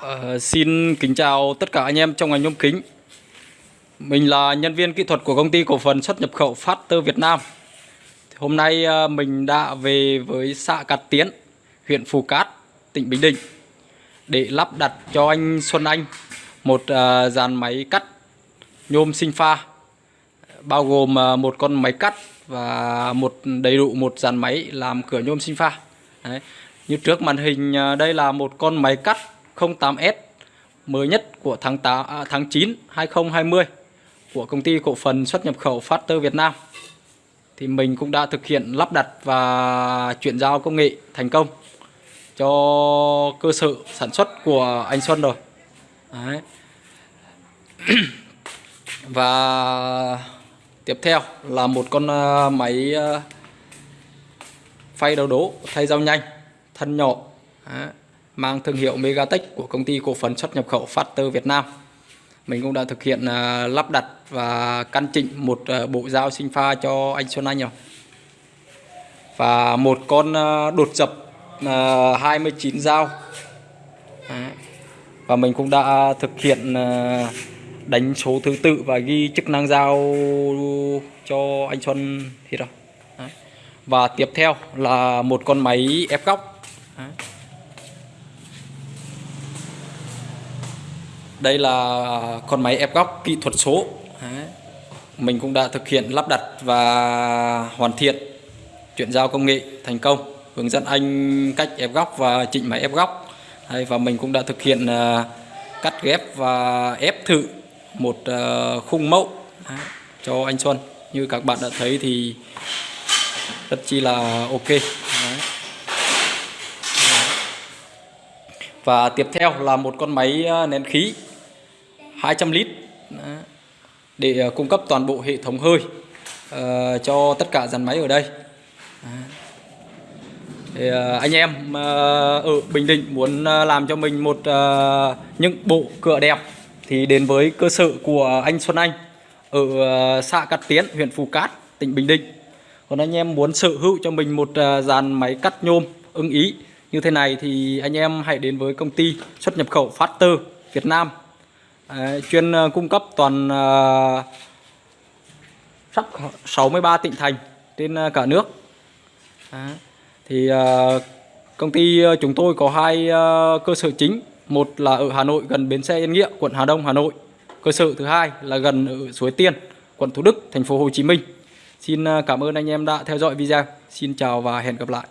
Ờ, xin kính chào tất cả anh em trong ngành nhôm kính. Mình là nhân viên kỹ thuật của công ty cổ phần xuất nhập khẩu Phát Tơ Việt Nam. Hôm nay ờ, mình đã về với xã Cát Tiến, huyện Phù Cát, tỉnh Bình Định để lắp đặt cho anh Xuân Anh một ờ, dàn máy cắt nhôm sinh pha bao gồm một con máy cắt và một đầy đủ một dàn máy làm cửa nhôm sinh pha. Đấy. Như trước màn hình đây là một con máy cắt 08S mới nhất của tháng 8 à, tháng 9 2020 của công ty cổ phần xuất nhập khẩu FASTER Việt Nam. Thì mình cũng đã thực hiện lắp đặt và chuyển giao công nghệ thành công cho cơ sở sản xuất của anh Xuân rồi. Đấy. và tiếp theo là một con à, máy à, phay đầu đố thay dao nhanh thân nhỏ Đấy mang thương hiệu Megatech của công ty cổ phần xuất nhập khẩu Factor Việt Nam. Mình cũng đã thực hiện à, lắp đặt và căn chỉnh một à, bộ dao sinh pha cho anh Xuân Anh rồi. Và một con à, đột dập 29 dao. Và mình cũng đã thực hiện đánh số thứ tự và ghi chức năng dao cho anh Xuân thì rồi. Và tiếp theo là một con máy ép góc. Đấy. Đây là con máy ép góc kỹ thuật số. Đấy. mình cũng đã thực hiện lắp đặt và hoàn thiện chuyển giao công nghệ thành công hướng dẫn anh cách ép góc và chỉnh máy ép góc. Đấy, và mình cũng đã thực hiện uh, cắt ghép và ép thử một uh, khung mẫu. Đấy, cho anh Xuân. Như các bạn đã thấy thì rất chi là ok. Đấy. và tiếp theo là một con máy à, nén khí. 200 lít. Để ờ, cung cấp toàn bộ hệ thống hơi ờ, cho tất cả dàn máy ở đây. Thì, ờ, anh em ở Bình Định muốn làm cho mình một những bộ cửa đẹp thì đến với cơ sở của anh Xuân Anh ở xã Cát Tiến huyện Phù Cát tỉnh Bình Định. Còn anh em muốn sở hữu cho mình một dàn máy cắt nhôm ưng ý như thế này thì anh em hãy đến với công ty xuất nhập khẩu Phát Việt Nam. Đấy, chuyên ờ, cung cấp toàn uh, sắp 63 tỉnh thành trên cả nước. Đấy. thì uh, công ty chúng tôi có hai uh, cơ sở chính. Một là ở Hà Nội gần bến xe Yên Nghĩa quận Hà Đông Hà Nội. Cơ sở thứ hai là gần ở Suối Tiên quận Thủ Đức thành phố Hồ Chí Minh. Xin cảm ơn anh em đã theo dõi video. Xin chào và hẹn gặp lại.